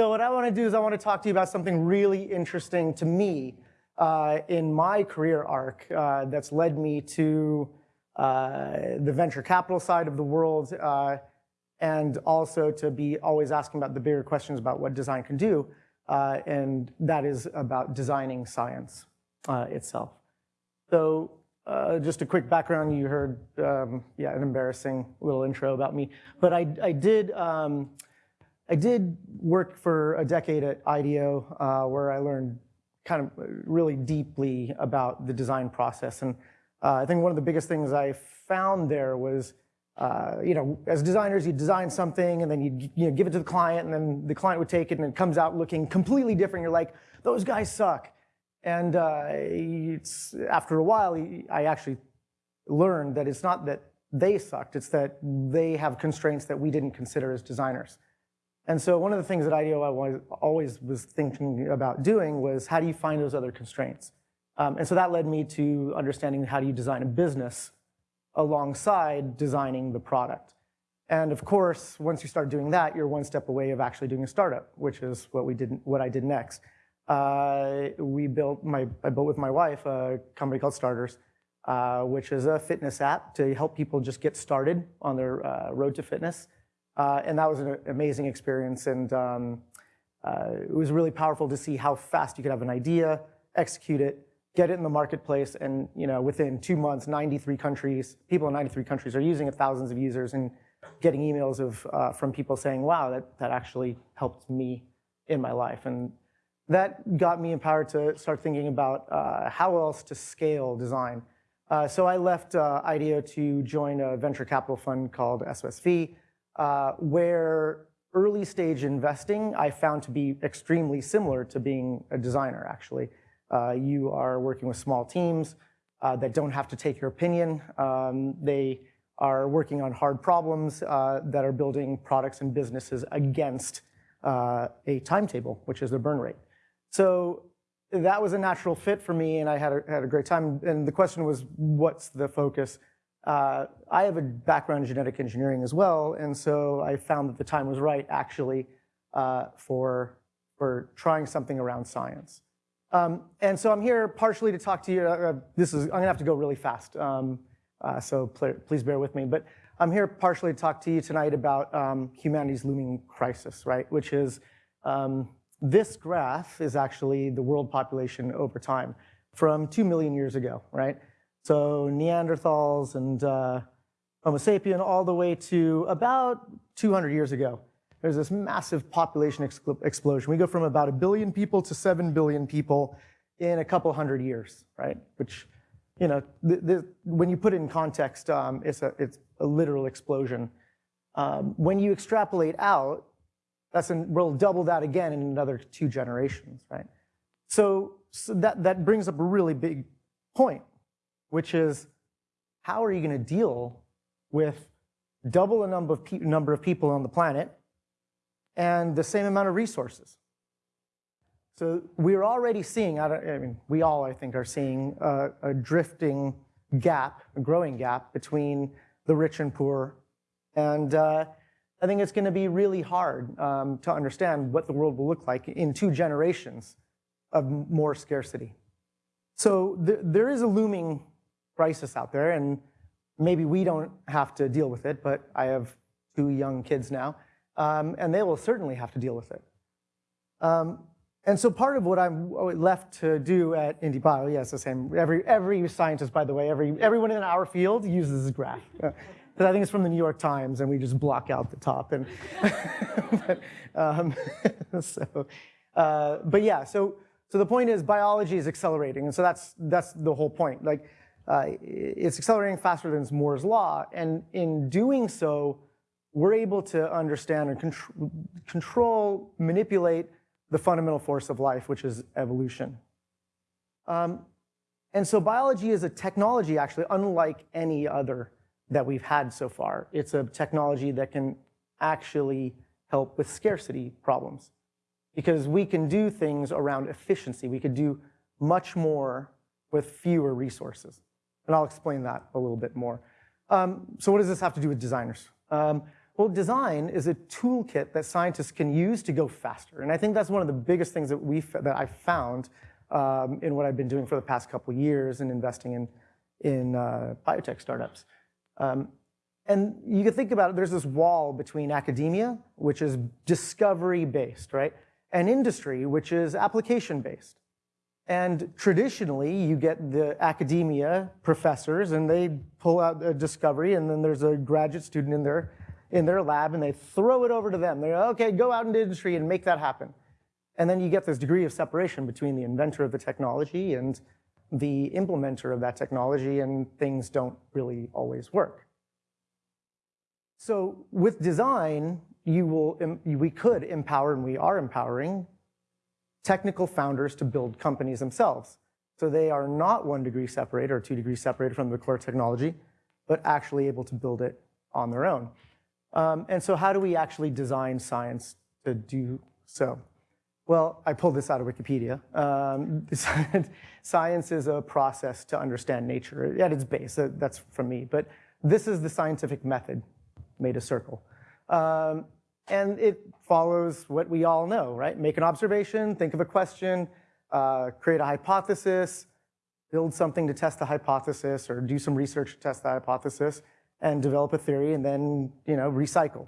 so what I want to do is I want to talk to you about something really interesting to me uh, in my career arc uh, that's led me to uh, the venture capital side of the world uh, and also to be always asking about the bigger questions about what design can do. Uh, and that is about designing science uh, itself. So just a quick background, you heard, um, yeah, an embarrassing little intro about me. But I, I did um, I did work for a decade at IDEO uh, where I learned kind of really deeply about the design process. And uh, I think one of the biggest things I found there was, uh, you know, as designers, you design something and then you you know, give it to the client and then the client would take it and it comes out looking completely different. You're like, those guys suck. And uh, it's, after a while, I actually learned that it's not that they sucked, it's that they have constraints that we didn't consider as designers. And so one of the things that IDEO I always was thinking about doing was how do you find those other constraints? Um, and so that led me to understanding how do you design a business alongside designing the product. And of course, once you start doing that, you're one step away of actually doing a startup, which is what we did, what I did next. Uh, we built my, I built with my wife a company called Starters, uh, which is a fitness app to help people just get started on their uh, road to fitness. Uh, and that was an amazing experience. And um, uh, it was really powerful to see how fast you could have an idea, execute it, get it in the marketplace, and you know, within two months, 93 countries, people in 93 countries are using it, thousands of users, and getting emails of, uh, from people saying, wow, that, that actually helped me in my life. And that got me empowered to start thinking about uh, how else to scale design. Uh, so I left uh, IDEO to join a venture capital fund called SOSV, uh, where early stage investing I found to be extremely similar to being a designer, actually. Uh, you are working with small teams uh, that don't have to take your opinion. Um, they are working on hard problems uh, that are building products and businesses against uh, a timetable, which is the burn rate. So that was a natural fit for me, and I had a, had a great time. And the question was, what's the focus? Uh, I have a background in genetic engineering as well, and so I found that the time was right, actually, uh, for, for trying something around science. Um, and so I'm here partially to talk to you. Uh, this is I'm gonna have to go really fast, um, uh, so pl please bear with me. But I'm here partially to talk to you tonight about um, humanity's looming crisis, right? Which is um, this graph is actually the world population over time from two million years ago, right? So Neanderthals and uh, Homo sapien all the way to about 200 years ago. There's this massive population explosion. We go from about a billion people to 7 billion people in a couple hundred years, right? Which, you know, when you put it in context, um, it's, a, it's a literal explosion. Um, when you extrapolate out, that's an, we'll double that again in another two generations, right? So, so that, that brings up a really big point which is how are you going to deal with double the number of, number of people on the planet and the same amount of resources? So we're already seeing, I, I mean, we all, I think, are seeing a, a, drifting gap, a growing gap between the rich and poor. And uh, I think it's going to be really hard um, to understand what the world will look like in two generations of more scarcity. So th there is a looming crisis out there, and maybe we don't have to deal with it, but I have two young kids now, um, and they will certainly have to deal with it. Um, and so part of what I'm left to do at IndieBio, yes, the same, every, every scientist, by the way, every, everyone in our field uses this graph. Because I think it's from the New York Times, and we just block out the top. And but, um, so, uh, but yeah, so, so the point is biology is accelerating, and so that's, that's the whole point. Like, uh, it's accelerating faster than Moore's law. And in doing so, we're able to understand and contr control, manipulate the fundamental force of life, which is evolution. Um, and so biology is a technology, actually, unlike any other that we've had so far. It's a technology that can actually help with scarcity problems because we can do things around efficiency. We could do much more with fewer resources. And I'll explain that a little bit more. Um, so what does this have to do with designers? Um, Well, design is a toolkit that scientists can use to go faster. And I think that's one of the biggest things that, we that I found um, in what I've been doing for the past couple years and investing in, in uh, biotech startups. Um, and you can think about it, there's this wall between academia, which is discovery-based, right? And industry, which is application-based. And traditionally, you get the academia professors, and they pull out a discovery, and then there's a graduate student in their, in their lab, and they throw it over to them. They're, okay, go out into industry and make that happen. And then you get this degree of separation between the inventor of the technology and the implementer of that technology, and things don't really always work. So with design, you will, we could empower, and we are empowering, technical founders to build companies themselves. So they are not one degree separated or two degrees separated from the core technology, but actually able to build it on their own. Um, and so how do we actually design science to do so? Well, I pulled this out of Wikipedia. Um, science is a process to understand nature at its base. That's from me. But this is the scientific method, made a circle. Um, and it follows what we all know, right? Make an observation, think of a question, uh, create a hypothesis, build something to test the hypothesis, or do some research to test the hypothesis, and develop a theory, and then you know recycle.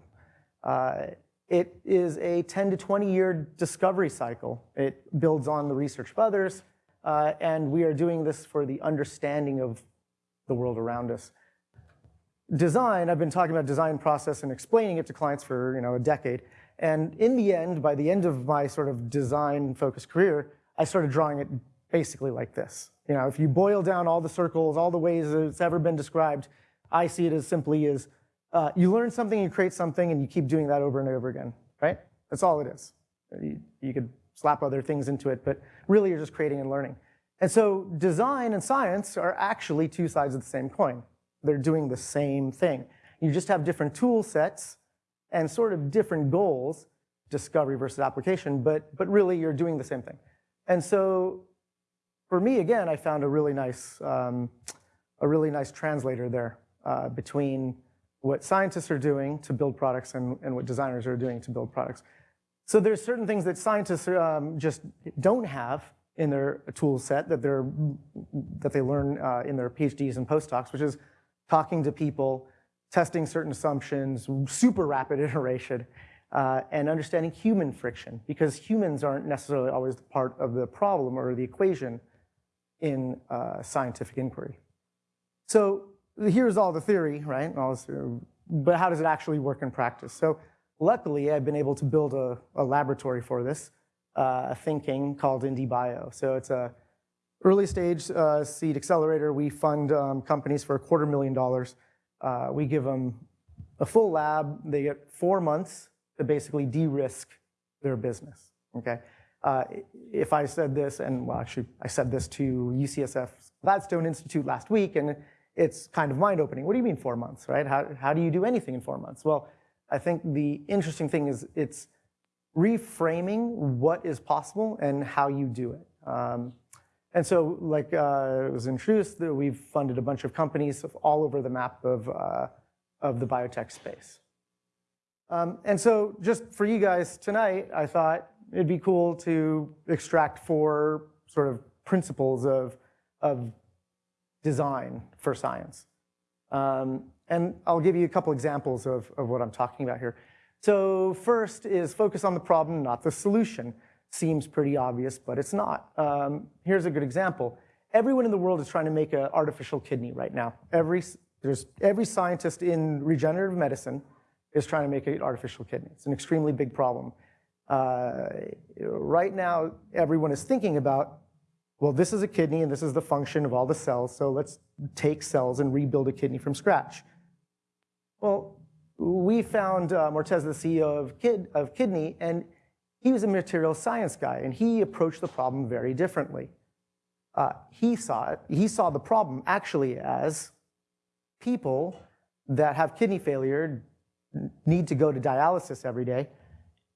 Uh, it is a 10 to 20 year discovery cycle. It builds on the research of others, uh, and we are doing this for the understanding of the world around us. Design, I've been talking about design process and explaining it to clients for you know, a decade. And in the end, by the end of my sort of design-focused career, I started drawing it basically like this. You know, if you boil down all the circles, all the ways that it's ever been described, I see it as simply as uh, you learn something, you create something, and you keep doing that over and over again, right? That's all it is. You, you could slap other things into it, but really you're just creating and learning. And so design and science are actually two sides of the same coin. They're doing the same thing. You just have different tool sets and sort of different goals, discovery versus application, but, but really you're doing the same thing. And so for me, again, I found a really nice, um, a really nice translator there uh, between what scientists are doing to build products and, and what designers are doing to build products. So there's certain things that scientists um, just don't have in their tool set that, they're, that they learn uh, in their PhDs and postdocs, which is talking to people, testing certain assumptions, super rapid iteration, uh, and understanding human friction, because humans aren't necessarily always part of the problem or the equation in uh, scientific inquiry. So here's all the theory, right? but how does it actually work in practice? So luckily, I've been able to build a, a laboratory for this, uh, thinking called IndieBio. So it's a early stage uh, seed accelerator. We fund um, companies for a quarter million dollars. Uh, we give them a full lab. They get four months to basically de-risk their business, okay? Uh, if I said this, and well, actually, I said this to UCSF Gladstone Institute last week, and it's kind of mind-opening. What do you mean four months, right? How, how do you do anything in four months? Well, I think the interesting thing is it's reframing what is possible and how you do it. Um, and so, like uh, it was introduced, we've funded a bunch of companies all over the map of, uh, of the biotech space. Um, and so just for you guys tonight, I thought it'd be cool to extract four sort of principles of, of design for science. Um, and I'll give you a couple examples of, of what I'm talking about here. So first is focus on the problem, not the solution. Seems pretty obvious, but it's not. Um, here's a good example. Everyone in the world is trying to make an artificial kidney right now. Every, there's, every scientist in regenerative medicine is trying to make an artificial kidney. It's an extremely big problem. Uh, right now, everyone is thinking about well, this is a kidney and this is the function of all the cells, so let's take cells and rebuild a kidney from scratch. Well, we found uh, Morteza, the CEO of, Kid, of Qidni, and he was a material science guy, and he approached the problem very differently. Uh, he saw it, he saw the problem actually as people that have kidney failure need to go to dialysis every day,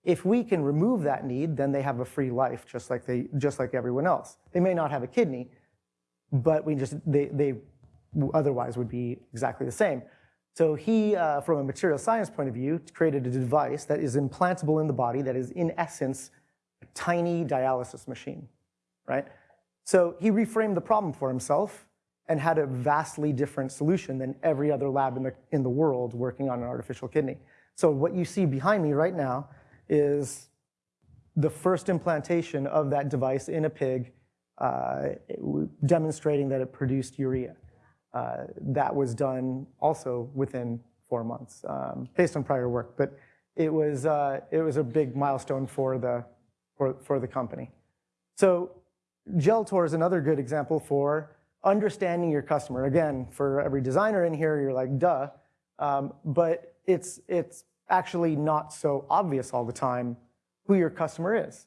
if we can remove that need, then they have a free life, just like, they, just like everyone else. They may not have a kidney, but we just, they, they otherwise would be exactly the same. So he, uh, from a material science point of view, created a device that is implantable in the body that is, in essence, a tiny dialysis machine, right? So he reframed the problem for himself and had a vastly different solution than every other lab in the, in the world working on an artificial kidney. So what you see behind me right now is the first implantation of that device in a pig, uh, demonstrating that it produced urea. Uh, that was done also within four months, um, based on prior work. But it was, uh, it was a big milestone for the, for, for the company. So Geltor is another good example for understanding your customer. Again, for every designer in here, you're like, duh. Um, but it's, it's actually not so obvious all the time who your customer is.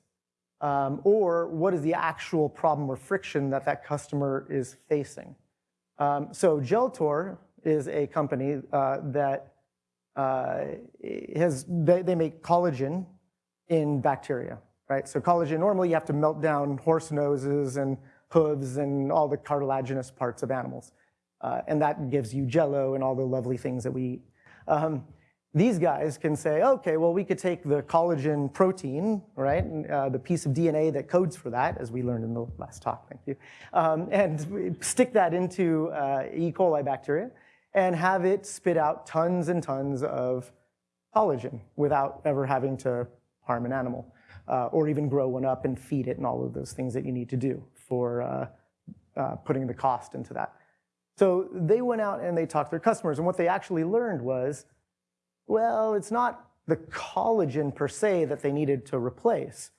Um, or what is the actual problem or friction that that customer is facing. Um, so Geltor is a company uh, that uh, has, they, they make collagen in bacteria, right? So collagen, normally you have to melt down horse noses and hooves and all the cartilaginous parts of animals. Uh, and that gives you jello and all the lovely things that we eat. Um, these guys can say, okay, well, we could take the collagen protein, right, uh, the piece of DNA that codes for that, as we learned in the last talk, thank you, um, and stick that into uh, E. coli bacteria and have it spit out tons and tons of collagen without ever having to harm an animal uh, or even grow one up and feed it and all of those things that you need to do for uh, uh, putting the cost into that. So they went out and they talked to their customers, and what they actually learned was, well, it's not the collagen per se that they needed to replace.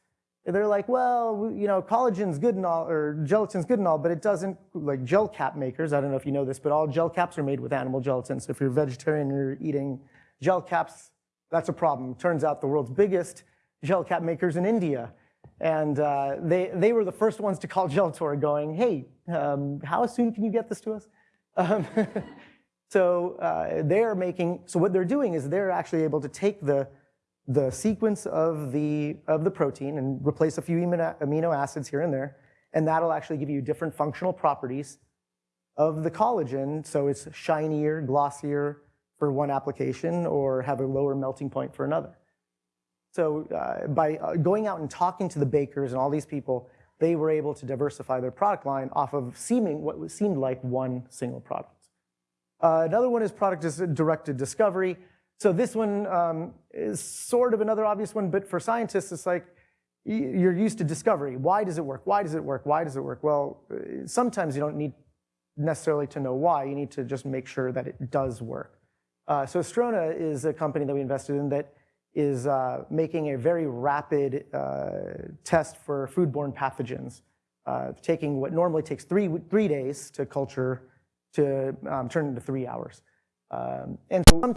They're like, well, you know, collagen's good and all, or gelatin's good and all, but it doesn't, like gel cap makers, I don't know if you know this, but all gel caps are made with animal gelatin. So if you're a vegetarian and you're eating gel caps, that's a problem. Turns out the world's biggest gel cap makers in India. And uh, they, they were the first ones to call Geltor going, hey, um, how soon can you get this to us? Um, So uh, they're making, so what they're doing is they're actually able to take the, the sequence of the, of the protein and replace a few amino acids here and there, and that'll actually give you different functional properties of the collagen, so it's shinier, glossier for one application, or have a lower melting point for another. So uh, by uh, going out and talking to the bakers and all these people, they were able to diversify their product line off of seeming what seemed like one single product. Uh, another one is product directed discovery. So this one um, is sort of another obvious one, but for scientists, it's like you're used to discovery. Why does it work? Why does it work? Why does it work? Well, uh, sometimes you don't need necessarily to know why. You need to just make sure that it does work. Uh, so Strona is a company that we invested in that is uh, making a very rapid uh, test for foodborne pathogens, uh, taking what normally takes three, three days to culture to um, turn into three hours. Um, and so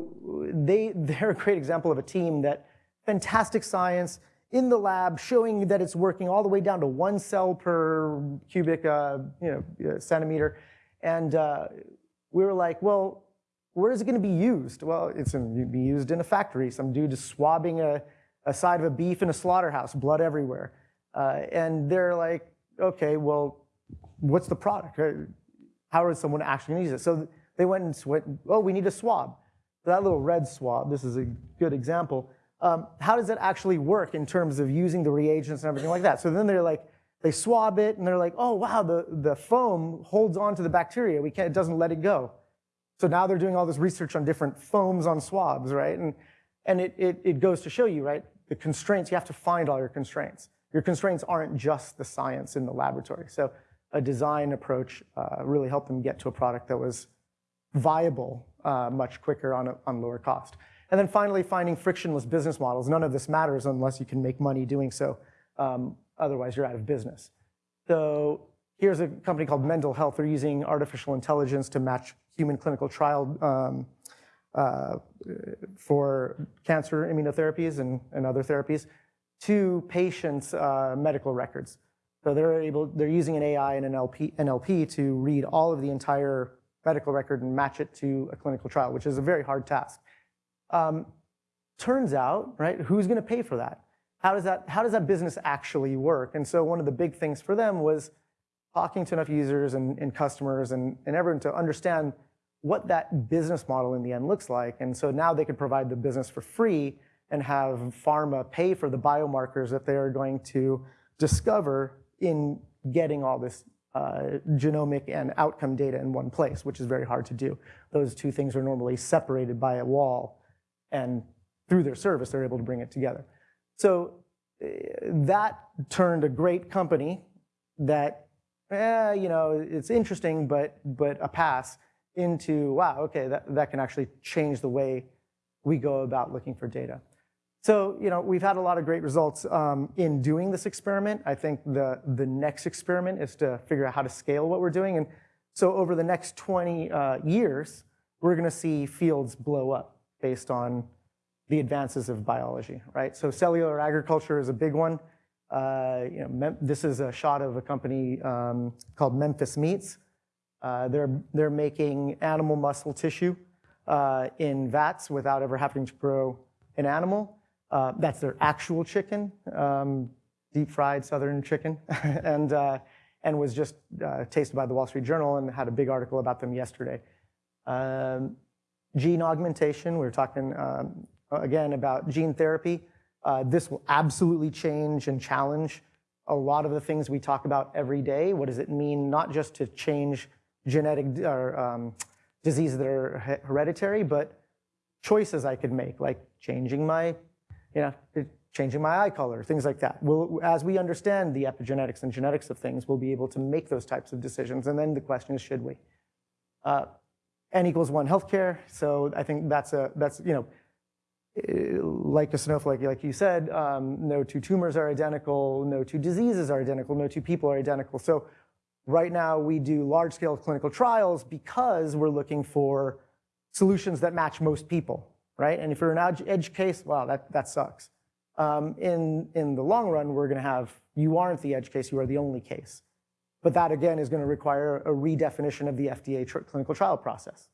they, they're a great example of a team that fantastic science in the lab showing that it's working all the way down to one cell per cubic uh, you know, centimeter. And uh, we were like, well, where is it going to be used? Well, it's going to be used in a factory. Some dude is swabbing a, a side of a beef in a slaughterhouse, blood everywhere. Uh, and they're like, okay, well, what's the product? How is someone actually going to use it? So they went and went, oh, we need a swab. That little red swab, this is a good example. Um, how does that actually work in terms of using the reagents and everything like that? So then they're like, they swab it and they're like, oh, wow, the, the foam holds on to the bacteria. We can't, it doesn't let it go. So now they're doing all this research on different foams on swabs, right? And, and it, it, it goes to show you, right, the constraints, you have to find all your constraints. Your constraints aren't just the science in the laboratory. So a design approach uh, really helped them get to a product that was viable uh, much quicker on, a, on lower cost. And then finally, finding frictionless business models. None of this matters unless you can make money doing so. Um, otherwise, you're out of business. So here's a company called Mendel Health. They're using artificial intelligence to match human clinical trial um, uh, for cancer immunotherapies and, and, other therapies to patients' uh, medical records. So they're able, they're using an AI and an NLP, NLP to read all of the entire medical record and match it to a clinical trial, which is a very hard task. Um, turns out, right, who's gonna pay for that? How does that, how does that business actually work? And so one of the big things for them was talking to enough users and, and customers and, and everyone to understand what that business model in the end looks like. And so now they can provide the business for free and have pharma pay for the biomarkers that they are going to discover in getting all this uh, genomic and outcome data in one place, which is very hard to do. Those two things are normally separated by a wall, and through their service, they're able to bring it together. So uh, that turned a great company that, eh, you know, it's interesting, but, but a pass into, wow, okay, that, that can actually change the way we go about looking for data. So, you know, we've had a lot of great results um, in doing this experiment. I think the, the next experiment is to figure out how to scale what we're doing. And so over the next 20 uh, years, we're gonna see fields blow up based on the advances of biology, right? So cellular agriculture is a big one. Uh, you know, this is a shot of a company um, called Memphis Meats. Uh, they're, they're making animal muscle tissue uh, in vats without ever having to grow an animal. Uh, that's their actual chicken, um, deep fried southern chicken, and, uh, and was just uh, tasted by the Wall Street Journal and had a big article about them yesterday. Um, gene augmentation, we were talking um, again about gene therapy. Uh, this will absolutely change and challenge a lot of the things we talk about every day. What does it mean not just to change genetic or um, diseases that are hereditary, but choices I could make, like changing my you know, changing my eye color, things like that. We'll, as we understand the epigenetics and genetics of things, we'll be able to make those types of decisions. And then the question is, should we? Uh, N equals one healthcare. So I think that's a, that's, you know, eh, like a snowflake, like you said, um, no two tumors are identical, no two diseases are identical, no two people are identical. So right now we do large scale clinical trials because we're looking for solutions that match most people right? And if you're an edge case, wow, that, that sucks. Um, in, in the long run, we're gonna have, you aren't the edge case, you are the only case. But that again is gonna require a redefinition of the FDA tr clinical trial process.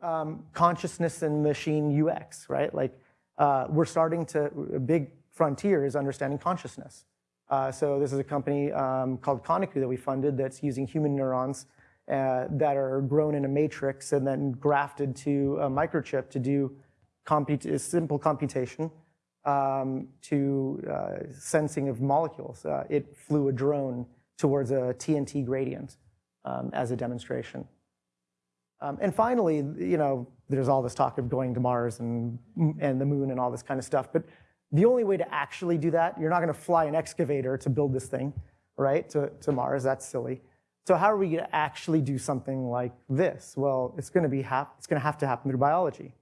Um, consciousness and machine UX, right? Like uh, we're starting to, a big frontier is understanding consciousness. Uh, so this is a company um, called Koniku that we funded that's using human neurons uh, that are grown in a matrix and then grafted to a microchip to do simple computation um, to uh, sensing of molecules. Uh, it flew a drone towards a TNT gradient um, as a demonstration. Um, and finally, you know, there's all this talk of going to Mars and, and the moon and all this kind of stuff, but the only way to actually do that, you're not gonna fly an excavator to build this thing, right, to, to Mars, that's silly. So how are we going to actually do something like this? Well, it's going to be it's going to have to happen through biology.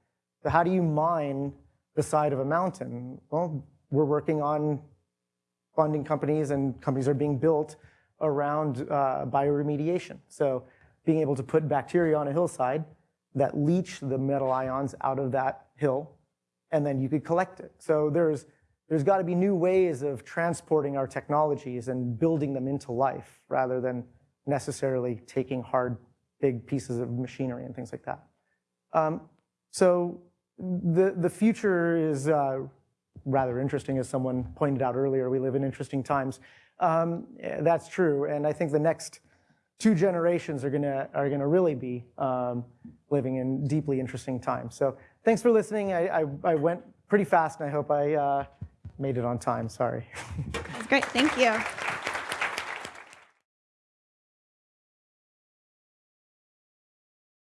So how do you mine the side of a mountain? Well, we're working on funding companies, and companies are being built around uh, bioremediation. So being able to put bacteria on a hillside that leach the metal ions out of that hill, and then you could collect it. So there's there's got to be new ways of transporting our technologies and building them into life rather than necessarily taking hard, big pieces of machinery and things like that. Um, so the, the future is uh, rather interesting, as someone pointed out earlier. We live in interesting times. Um, that's true, and I think the next two generations are gonna are gonna really be um, living in deeply interesting times. So thanks for listening. I, I, I went pretty fast, and I hope I uh, made it on time. Sorry. That's great. Thank you.